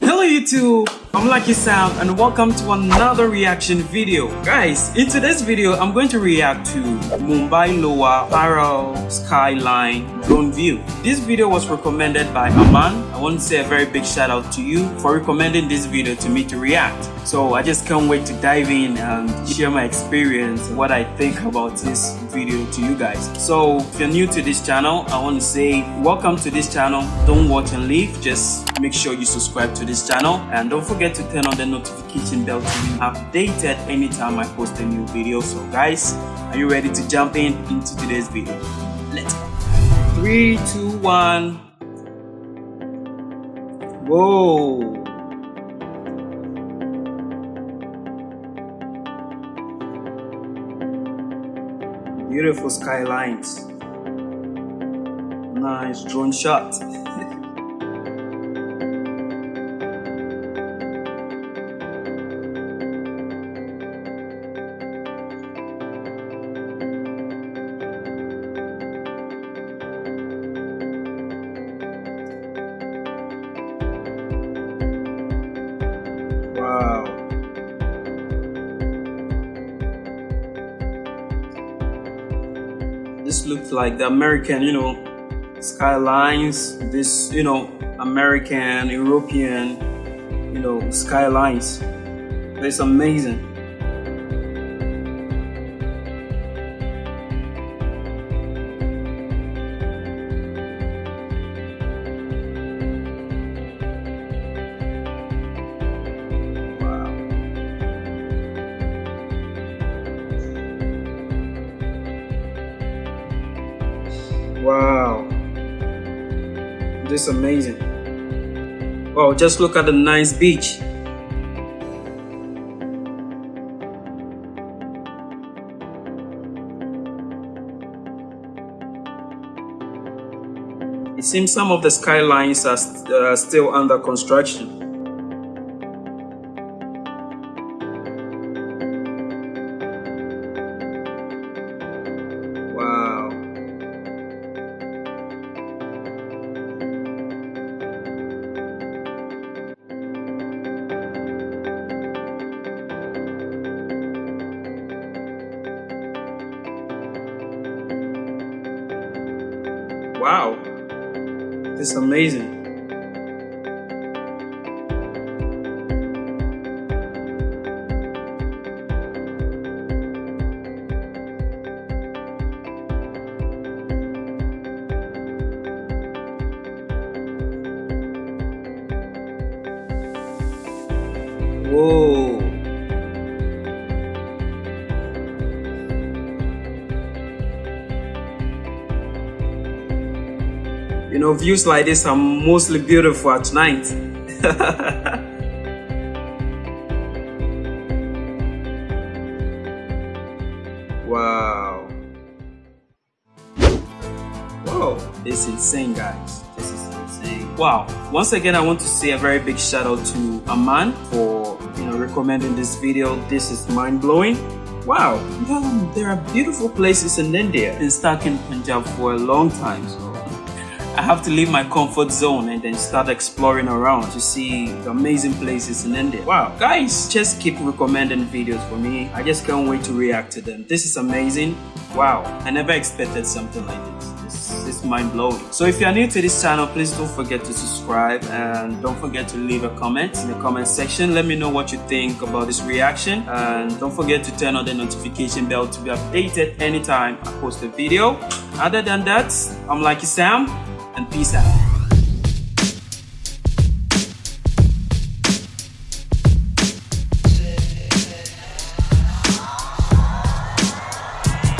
Hello YouTube, I'm Lucky Sam and welcome to another reaction video. Guys, in today's video, I'm going to react to Mumbai Lower Parel Skyline Drone View. This video was recommended by Aman. I want to say a very big shout out to you for recommending this video to me to react. So I just can't wait to dive in and share my experience, what I think about this video to you guys. So if you're new to this channel, I want to say welcome to this channel. Don't watch and leave, just make sure you subscribe to this channel and don't forget to turn on the notification bell to be updated anytime I post a new video. So guys, are you ready to jump in into today's video? Let's go. Three, two, one. Whoa. Beautiful skylines. Nice drone shot. Wow. This looks like the American, you know, skylines. This, you know, American, European, you know, skylines. It's amazing. Wow. This is amazing. Wow, just look at the nice beach. It seems some of the skylines are st- uh, still under construction. Wow. This is amazing. Whoa. You know, views like this are mostly beautiful at night. wow. Whoa, is insane, guys. This is insane. Wow. Once again, I want to say a very big shout out to Aman for you know recommending this video. This is mind blowing. Wow, there are beautiful places in India. Been stuck in Punjab for a long time, so I have to leave my comfort zone and then start exploring around to see the amazing places in India. Wow, guys, just keep recommending videos for me. I just can't wait to react to them. This is amazing. Wow, I never expected something like this. Is mind blowing. So if you are new to this channel, please don't forget to subscribe and don't forget to leave a comment in the comment section. Let me know what you think about this reaction and don't forget to turn on the notification bell to be updated anytime I post a video. Other than that, I'm Lucky Sam and peace out.